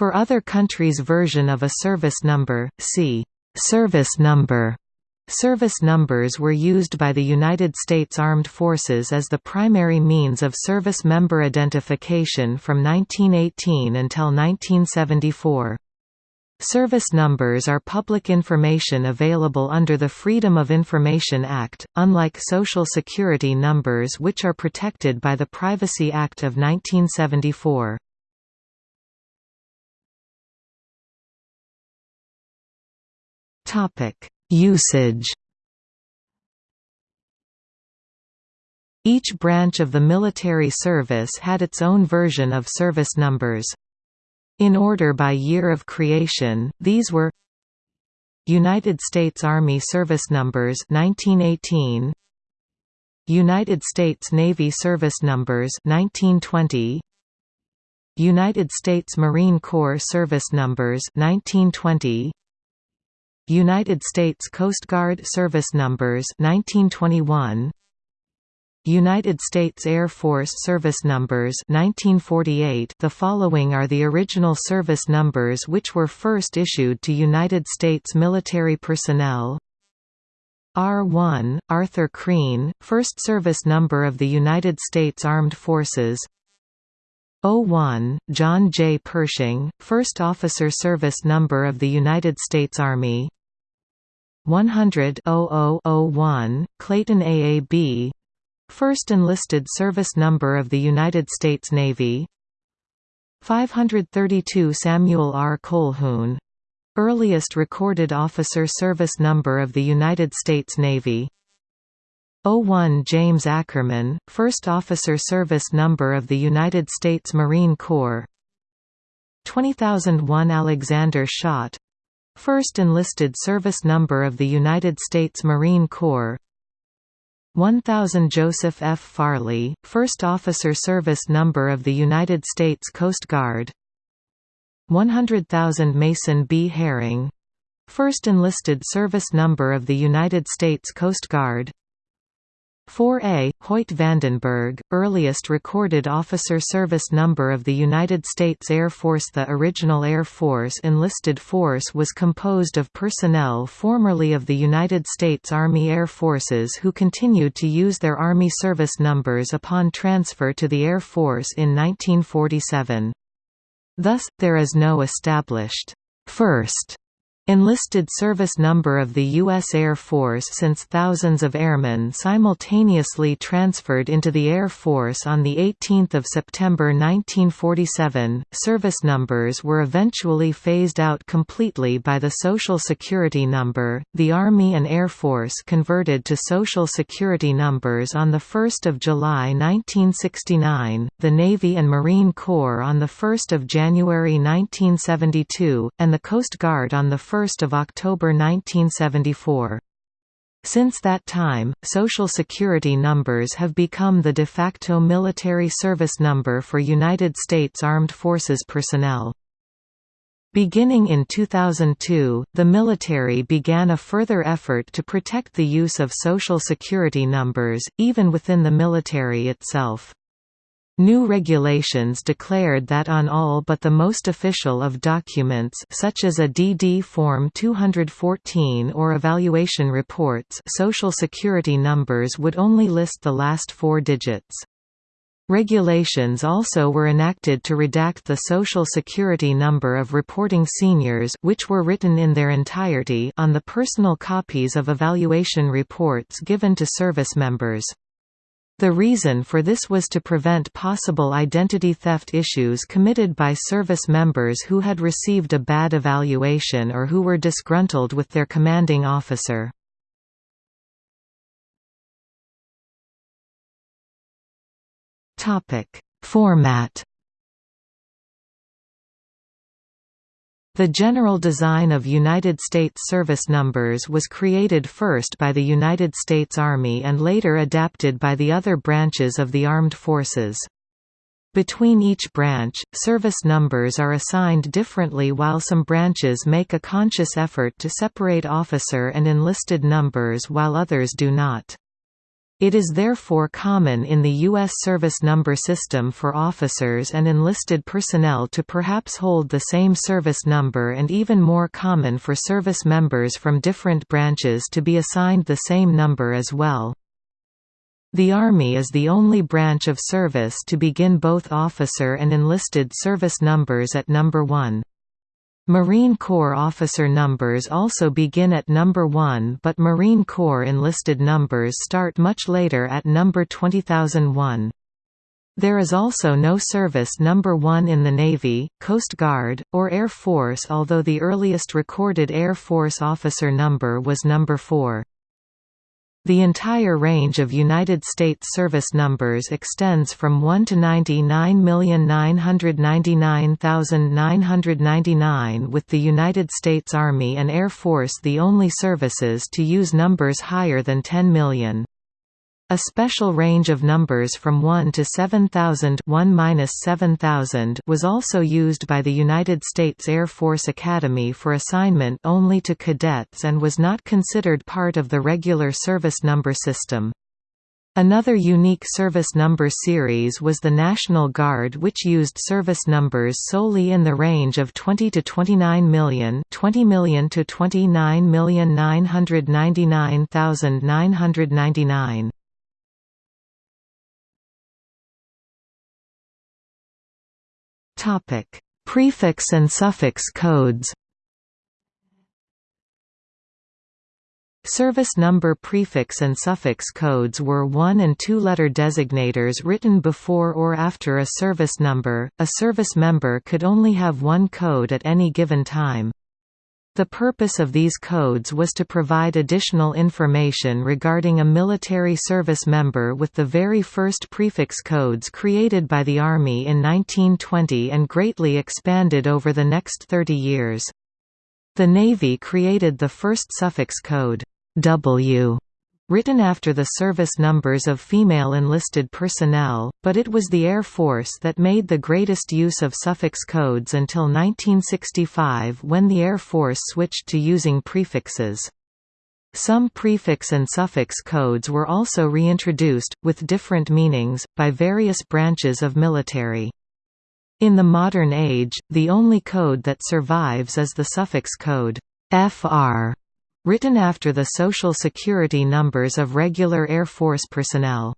For other countries' version of a service number, see «service number». Service numbers were used by the United States Armed Forces as the primary means of service member identification from 1918 until 1974. Service numbers are public information available under the Freedom of Information Act, unlike Social Security numbers which are protected by the Privacy Act of 1974. Usage Each branch of the military service had its own version of service numbers. In order by year of creation, these were United States Army Service Numbers 1918 United States Navy Service Numbers 1920 United States Marine Corps Service Numbers 1920 United States Coast Guard Service Numbers 1921 United States Air Force Service Numbers 1948 The following are the original service numbers which were first issued to United States military personnel. R1, Arthur Crean, first service number of the United States Armed Forces. O1 John J. Pershing, first officer service number of the United States Army 100 0001, Clayton AAB First enlisted service number of the United States Navy. 532 Samuel R. Colquhoun earliest recorded officer service number of the United States Navy. 01 James Ackerman, first officer service number of the United States Marine Corps. 20001 Alexander Schott first enlisted service number of the United States Marine Corps 1000 Joseph F. Farley, First Officer Service Number of the United States Coast Guard 100,000 Mason B. Herring First Enlisted Service Number of the United States Coast Guard 4A, Hoyt Vandenberg, earliest recorded officer service number of the United States Air Force The original Air Force enlisted force was composed of personnel formerly of the United States Army Air Forces who continued to use their Army service numbers upon transfer to the Air Force in 1947. Thus, there is no established first Enlisted service number of the U.S. Air Force since thousands of airmen simultaneously transferred into the Air Force on 18 September 1947. Service numbers were eventually phased out completely by the Social Security number. The Army and Air Force converted to Social Security numbers on 1 July 1969, the Navy and Marine Corps on 1 January 1972, and the Coast Guard on the 1 1 October 1974. Since that time, Social Security numbers have become the de facto military service number for United States Armed Forces personnel. Beginning in 2002, the military began a further effort to protect the use of Social Security numbers, even within the military itself. New regulations declared that on all but the most official of documents such as a DD Form 214 or evaluation reports Social Security numbers would only list the last four digits. Regulations also were enacted to redact the Social Security number of reporting seniors which were written in their entirety on the personal copies of evaluation reports given to service members. The reason for this was to prevent possible identity theft issues committed by service members who had received a bad evaluation or who were disgruntled with their commanding officer. Format The general design of United States service numbers was created first by the United States Army and later adapted by the other branches of the armed forces. Between each branch, service numbers are assigned differently while some branches make a conscious effort to separate officer and enlisted numbers while others do not. It is therefore common in the U.S. service number system for officers and enlisted personnel to perhaps hold the same service number and even more common for service members from different branches to be assigned the same number as well. The Army is the only branch of service to begin both officer and enlisted service numbers at number 1. Marine Corps officer numbers also begin at number 1 but Marine Corps enlisted numbers start much later at number 20001. There is also no service number 1 in the Navy, Coast Guard, or Air Force although the earliest recorded Air Force officer number was number 4. The entire range of United States service numbers extends from 1 to 99,999,999 with the United States Army and Air Force the only services to use numbers higher than 10 million. A special range of numbers from 1 to 7000 1 was also used by the United States Air Force Academy for assignment only to cadets and was not considered part of the regular service number system. Another unique service number series was the National Guard which used service numbers solely in the range of 20 to 29 million 20 million to 29,999,999. Topic: Prefix and suffix codes. Service number prefix and suffix codes were one- and two-letter designators written before or after a service number. A service member could only have one code at any given time. The purpose of these codes was to provide additional information regarding a military service member with the very first prefix codes created by the Army in 1920 and greatly expanded over the next 30 years. The Navy created the first suffix code, W, written after the service numbers of female enlisted personnel, but it was the Air Force that made the greatest use of suffix codes until 1965 when the Air Force switched to using prefixes. Some prefix and suffix codes were also reintroduced, with different meanings, by various branches of military. In the modern age, the only code that survives is the suffix code FR written after the Social Security numbers of regular Air Force personnel.